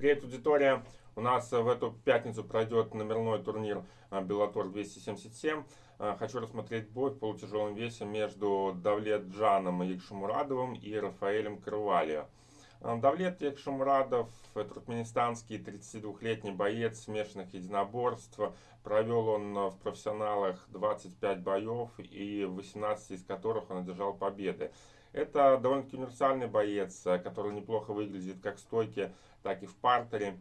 Привет, аудитория! У нас в эту пятницу пройдет номерной турнир Bellator 277. Хочу рассмотреть бой в полутяжелом весе между Давлет Джаном Якшамурадовым и Рафаэлем Крывалио. Давлет Якшамурадов, туркменистанский 32-летний боец смешанных единоборств. Провел он в профессионалах 25 боев, и 18 из которых он одержал победы. Это довольно-таки универсальный боец, который неплохо выглядит как в стойке, так и в партере.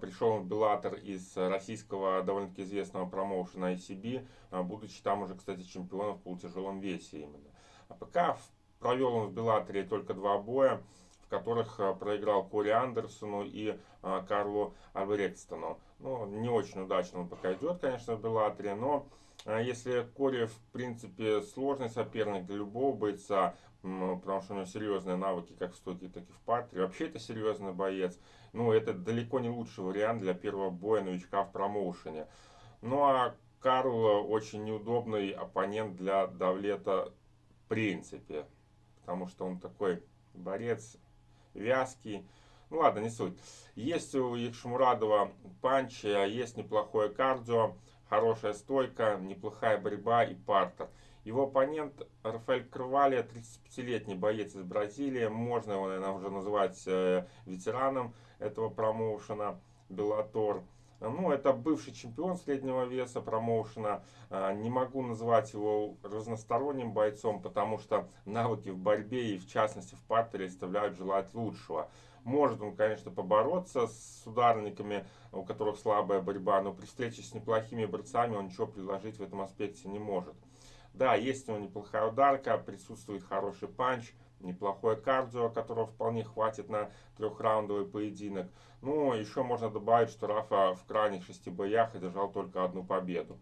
Пришел он в Беллатор из российского довольно-таки известного промоушена ICB, будучи там уже, кстати, чемпионом в полутяжелом весе именно. А пока провел он в Беллаторе только два боя, в которых а, проиграл Кори Андерсону и Карлу Альбрекстону. Ну, не очень удачно он пока идет, конечно, в Беллаторе, но если Кори, в принципе, сложный соперник для любого бойца, потому что у него серьезные навыки как в стойке, так и в партере. Вообще это серьезный боец. Ну, это далеко не лучший вариант для первого боя новичка в промоушене. Ну, а Карл очень неудобный оппонент для Давлета в принципе. Потому что он такой борец вязкий. Ну ладно, не суть. Есть у Якшмурадова панч, есть неплохое кардио, хорошая стойка, неплохая борьба и партер. Его оппонент Рафаэль Крвалия, 35-летний боец из Бразилии. Можно его, наверное, уже называть э, ветераном этого промоушена Беллатор. Ну, это бывший чемпион среднего веса промоушена. Э, не могу назвать его разносторонним бойцом, потому что навыки в борьбе и в частности в партере оставляют желать лучшего. Может он, конечно, побороться с ударниками, у которых слабая борьба, но при встрече с неплохими борцами он ничего предложить в этом аспекте не может. Да, есть у него неплохая ударка, присутствует хороший панч, неплохое кардио, которого вполне хватит на трехраундовый поединок. Ну, еще можно добавить, что Рафа в крайних шести боях одержал только одну победу.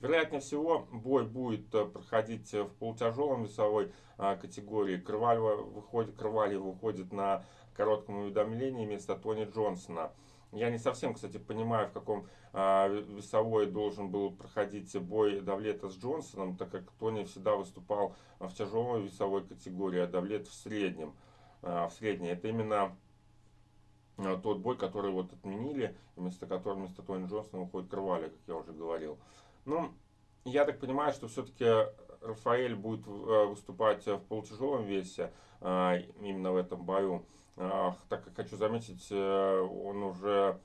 Вероятнее всего, бой будет э, проходить в полутяжелом весовой а, категории. Крывалева выходит, Крывалев выходит на коротком уведомлении вместо Тони Джонсона. Я не совсем, кстати, понимаю, в каком а, весовой должен был проходить бой Давлета с Джонсоном, так как Тони всегда выступал в тяжелой весовой категории, а Давлет в среднем. А, в средней. Это именно а, тот бой, который вот отменили, вместо которого вместо Тони Джонсона уходит Крывали, как я уже говорил. Ну, я так понимаю, что все-таки Рафаэль будет э, выступать в полутяжелом весе именно в этом бою. Так как хочу заметить, э, он уже,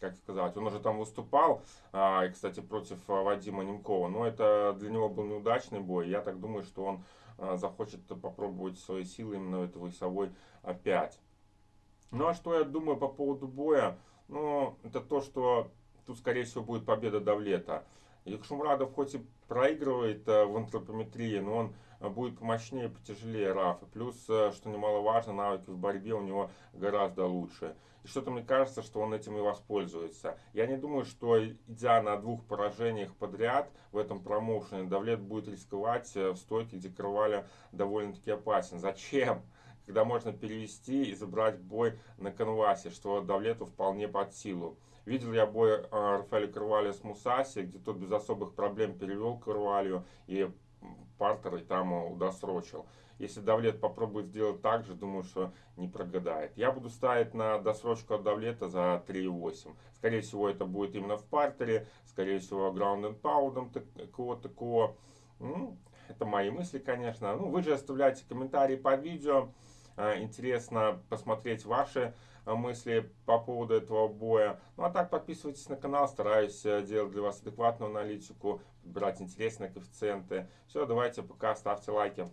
как сказать, он уже там выступал, и, кстати, против Вадима Немкова. Но это для него был неудачный бой. Я так думаю, что он э, захочет попробовать свои силы именно этой весовой опять. Ну а что я думаю по поводу боя? Ну, это то, что тут, скорее всего, будет победа Давлета. Якшумрадов хоть и проигрывает э, в антропометрии, но он э, будет помощнее, потяжелее Рафа. Плюс, э, что немаловажно, навыки в борьбе у него гораздо лучше. И что-то мне кажется, что он этим и воспользуется. Я не думаю, что идя на двух поражениях подряд в этом промоушене, Давлет будет рисковать в стойке, где Крываля довольно-таки опасен. Зачем? Когда можно перевести и забрать бой на канвасе, что Давлету вполне под силу. Видел я бой э, Рафаэля Карвалия с Мусаси, где тот без особых проблем перевел Карвалью и партер и там удосрочил. Если Давлет попробует сделать так же, думаю, что не прогадает. Я буду ставить на досрочку от Давлета за 3,8. Скорее всего, это будет именно в партере. Скорее всего, граунд and паудом такого, такого. Ну, это мои мысли, конечно. Ну, вы же оставляйте комментарии под видео. Э, интересно посмотреть ваши э, мысли по поводу этого боя. Ну а так подписывайтесь на канал, стараюсь э, делать для вас адекватную аналитику, брать интересные коэффициенты. Все, давайте пока, ставьте лайки.